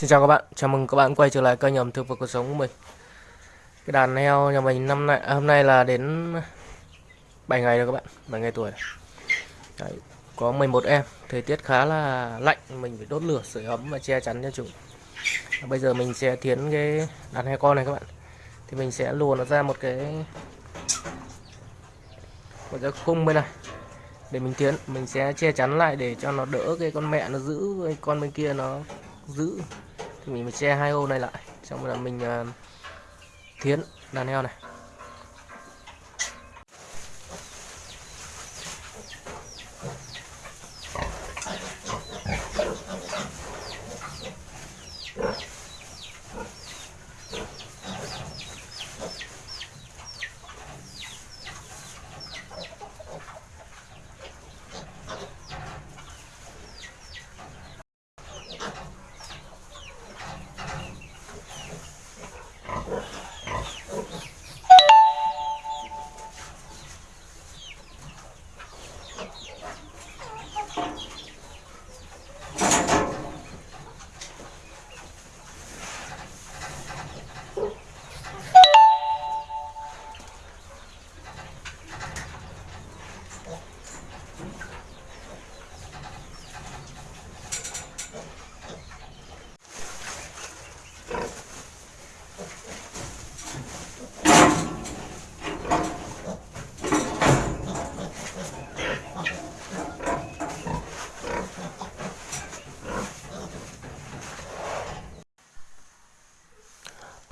Xin chào các bạn, chào mừng các bạn quay trở lại kênh ẩm thực và cuộc sống của mình. Cái đàn heo nhà mình năm nay, à, hôm nay là đến 7 ngày rồi các bạn, 7 ngày tuổi Đấy, Có 11 em, thời tiết khá là lạnh, mình phải đốt lửa sưởi ấm và che chắn cho chúng. Bây giờ mình sẽ thiến cái đàn heo con này các bạn. Thì mình sẽ lùa nó ra một cái Một cái khung bên này. Để mình thiến, mình sẽ che chắn lại để cho nó đỡ cái con mẹ nó giữ con bên kia nó giữ. Thì mình phải che hai ô này lại. Xong rồi là mình uh, thiến đàn heo này.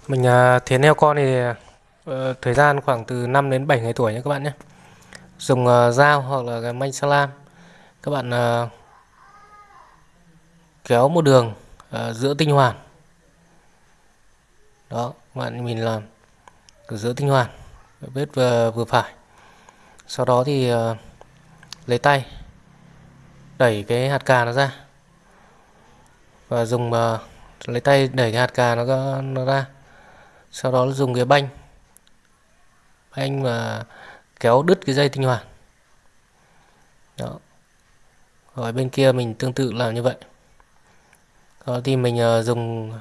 Mình à, uh, thiến heo con thì uh, thời gian khoảng từ 5 đến 7 ngày tuổi nhé các bạn nhé. Dùng uh, dao hoặc là cái manh salam. Các bạn uh, kéo một đường uh, giữa tinh hoàn. Đó, các bạn mình làm giữa tinh hoàn, vết vừa, vừa phải. Sau đó thì uh, lấy tay đẩy cái hạt cà nó ra và dùng uh, lấy tay đẩy cái hạt cà nó nó ra sau đó dùng cái banh. Banh và kéo đứt cái dây tinh hoàn. Đó. Rồi bên kia mình tương tự làm như vậy. Đó thì mình uh, dùng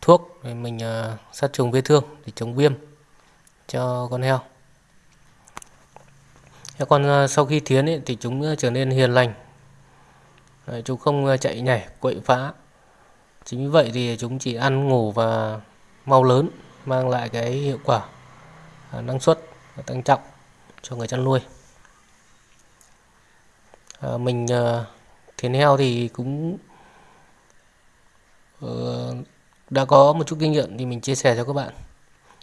thuốc để mình uh, sát trùng vết thương để chống viêm cho con heo. Heo con uh, ờ, sau khi thiến ấy, thì chúng trở nên hiền lành. Đấy, chúng không chạy nhảy quậy phá. Chính vì vậy thì chúng chỉ ăn ngủ và mau lớn mang lại cái hiệu quả à, năng suất và tăng trọng cho người chăn nuôi. À, mình à, uh, thiến heo thì cũng uh, đã có một chút kinh nghiệm thì mình chia sẻ cho các bạn.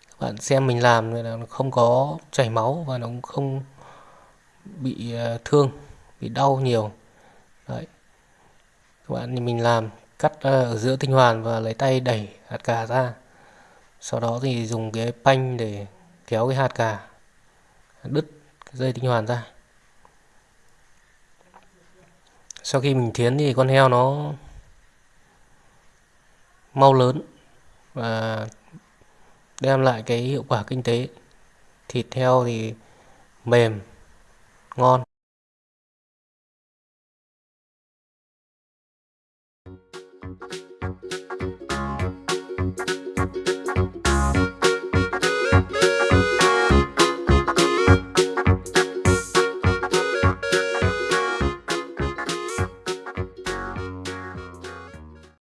Các bạn xem mình làm là nó không có chảy máu và nó cũng không bị uh, thương bị đau nhiều. Đấy. Các bạn thì mình làm cắt uh, ở giữa tinh hoàn và lấy tay đẩy hạt cà ra sau đó thì dùng cái panh để kéo cái hạt cà, đứt cái dây tinh hoàn ra. Sau khi mình thiến thì con heo nó mau lớn và đem lại cái hiệu quả kinh tế. Thịt heo thì mềm, ngon.